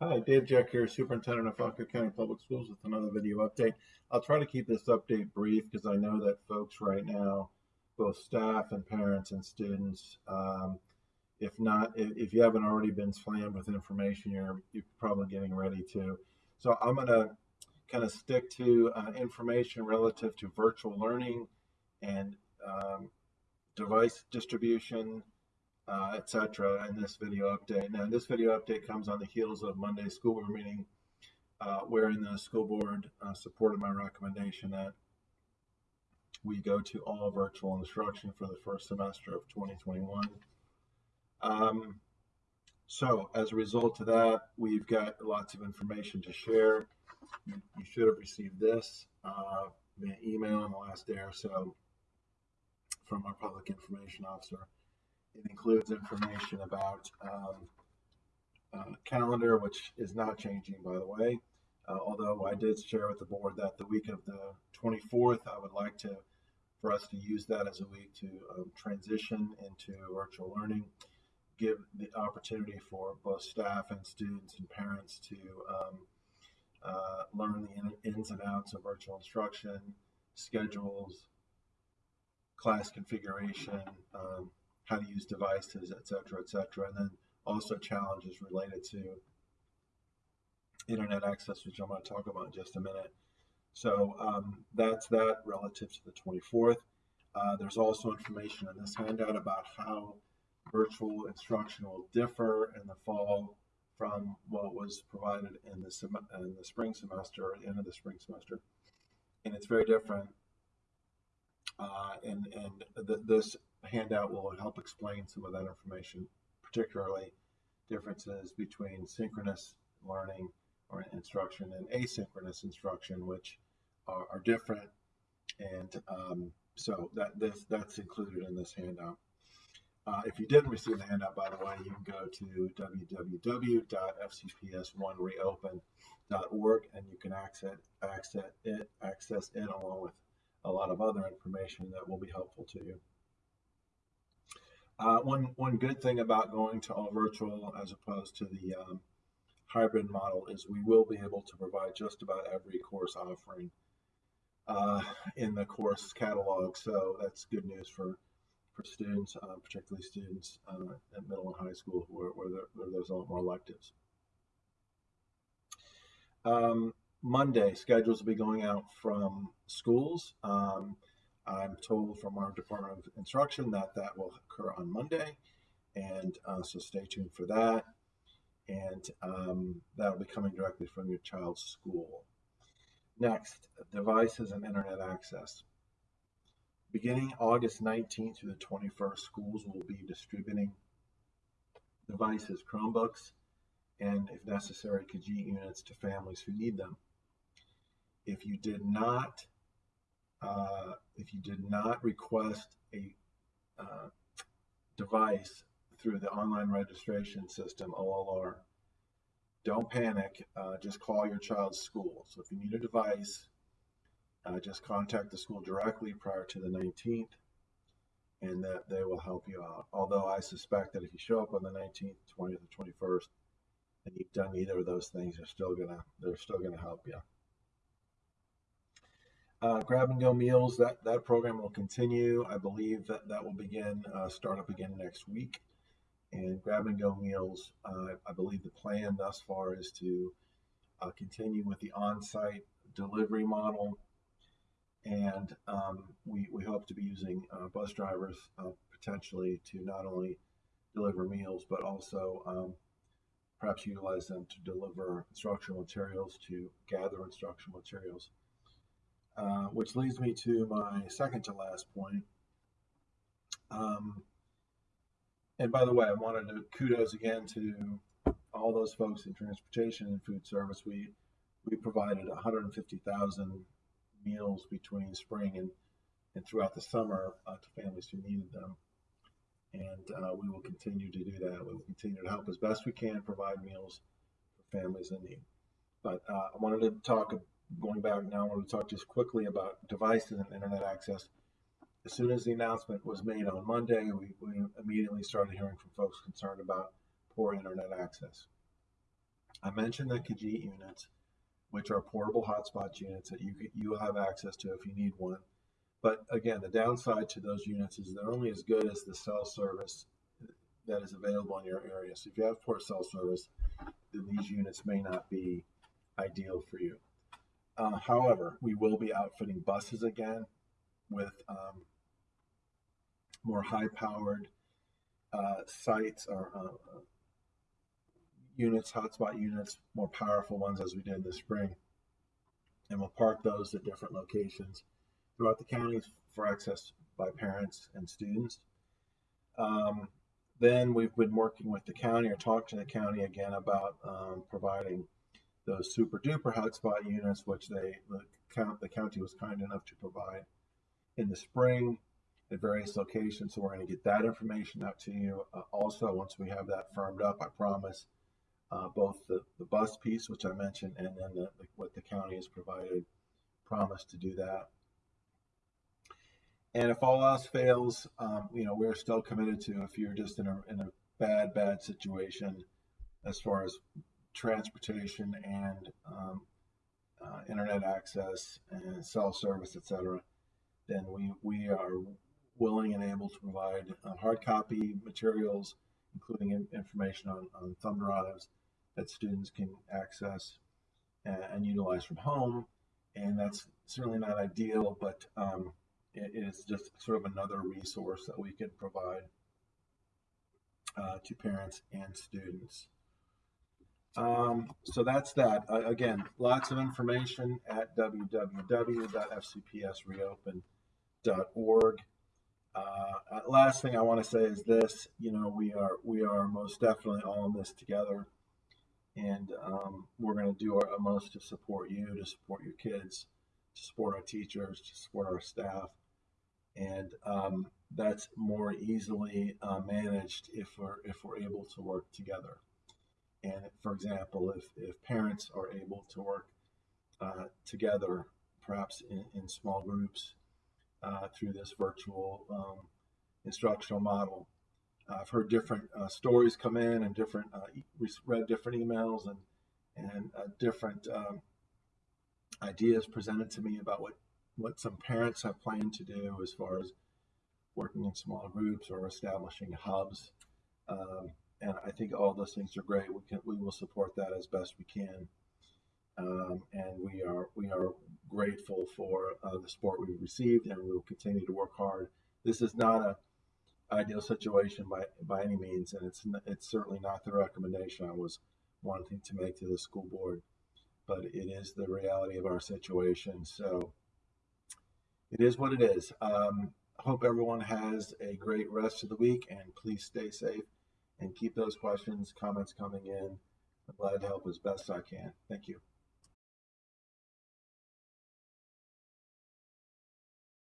Hi, Dave Jeck here, Superintendent of Fauquier County Public Schools with another video update. I'll try to keep this update brief because I know that folks right now, both staff and parents and students, um, if not, if, if, you haven't already been slammed with information, you're, you're probably getting ready to. So I'm going to kind of stick to uh, information relative to virtual learning and um, device distribution, uh, etc. in this video update. Now, this video update comes on the heels of Monday's school board meeting, uh, wherein the school board uh, supported my recommendation that we go to all virtual instruction for the first semester of 2021. Um, so, as a result of that, we've got lots of information to share. You, you should have received this uh, via email in the last day or so from our public information officer. It includes information about um, uh, calendar, which is not changing, by the way. Uh, although I did share with the board that the week of the 24th, I would like to for us to use that as a week to um, transition into virtual learning, give the opportunity for both staff and students and parents to um, uh, learn the ins and outs of virtual instruction, schedules, class configuration, um, how to use devices, et cetera, et cetera. And then also challenges related to internet access, which I'm going to talk about in just a minute. So um, that's that relative to the 24th. Uh, there's also information in this handout about how virtual instruction will differ in the fall from what was provided in the, in the spring semester end of the spring semester. And it's very different. Uh, and and th this handout will help explain some of that information, particularly differences between synchronous learning or instruction and asynchronous instruction, which are, are different. And um, so that this, that's included in this handout. Uh, if you didn't receive the handout, by the way, you can go to www.fcps1reopen.org and you can access, access it, access it along with a lot of other information that will be helpful to you. Uh, one one good thing about going to all virtual as opposed to the um, hybrid model is we will be able to provide just about every course offering uh, in the course catalog. So that's good news for for students, uh, particularly students uh, at middle and high school where, where, there, where, there's a lot more electives. Um, Monday, schedules will be going out from schools. Um, I'm told from our Department of Instruction that that will occur on Monday, and uh, so stay tuned for that. And um, that'll be coming directly from your child's school. Next, devices and internet access. Beginning August 19th through the 21st, schools will be distributing devices, Chromebooks, and if necessary, Kajeet units to families who need them. If you did not uh, if you did not request a uh, device through the online registration system, OLR, don't panic. Uh, just call your child's school. So if you need a device, uh, just contact the school directly prior to the 19th and that they will help you out. Although I suspect that if you show up on the 19th, 20th, or 21st, and you've done either of those things, they're still gonna they're still gonna help you. Uh, grab and go meals, that, that program will continue. I believe that that will begin, uh, start up again next week. And grab and go meals, uh, I believe the plan thus far is to uh, continue with the on site delivery model. And um, we, we hope to be using uh, bus drivers uh, potentially to not only deliver meals, but also um, perhaps utilize them to deliver instructional materials, to gather instructional materials. Uh, which leads me to my second to last point. Um, and by the way, I wanted to kudos again to all those folks in transportation and food service. We we provided 150,000 meals between spring and, and throughout the summer uh, to families who needed them. And uh, we will continue to do that. We will continue to help as best we can provide meals for families in need. But uh, I wanted to talk going back now, I want to talk just quickly about devices and internet access. As soon as the announcement was made on Monday, we, we immediately started hearing from folks concerned about poor internet access. I mentioned the Kajeet units, which are portable hotspot units that you you have access to if you need one. But again, the downside to those units is they're only as good as the cell service that is available in your area. So if you have poor cell service, then these units may not be ideal for you. Uh, however, we will be outfitting buses again with um, more high-powered uh, sites or uh, units, hotspot units, more powerful ones as we did this spring. And we'll park those at different locations throughout the counties for access by parents and students. Um, then we've been working with the county or talking to the county again about um, providing those super duper hotspot units, which they the, count, the county was kind enough to provide in the spring at various locations. So we're going to get that information out to you. Uh, also, once we have that firmed up, I promise uh, both the, the bus piece, which I mentioned, and then the, the, what the county has provided, promise to do that. And if all else fails, um, you know, we're still committed to if you're just in a, in a bad, bad situation as far as transportation and um, uh, internet access and cell service, etc., then we, we are willing and able to provide uh, hard copy materials, including in, information on, on thumb drives that students can access and, and, utilize from home. And that's certainly not ideal, but um, it is just sort of another resource that we can provide uh, to parents and students. Um, so that's that. Uh, again, lots of information at www.fcpsreopen.org. Uh, last thing I want to say is this: you know, we are we are most definitely all in this together, and um, we're going to do our utmost to support you, to support your kids, to support our teachers, to support our staff, and um, that's more easily uh, managed if we're if we're able to work together. And for example, if if parents are able to work uh, together, perhaps in, in small groups uh, through this virtual um, instructional model. I've heard different uh, stories come in and different uh, read different emails and and uh, different um, ideas presented to me about what what some parents have planned to do as far as working in small groups or establishing hubs. Um, and I think all those things are great. We can we will support that as best we can. Um, and we are we are grateful for uh, the support we've received, and we will continue to work hard. This is not a ideal situation by by any means, and it's it's certainly not the recommendation I was wanting to make to the school board, but it is the reality of our situation. So it is what it is. Um, hope everyone has a great rest of the week, and please stay safe and keep those questions, comments coming in. I'm glad to help as best I can. Thank you.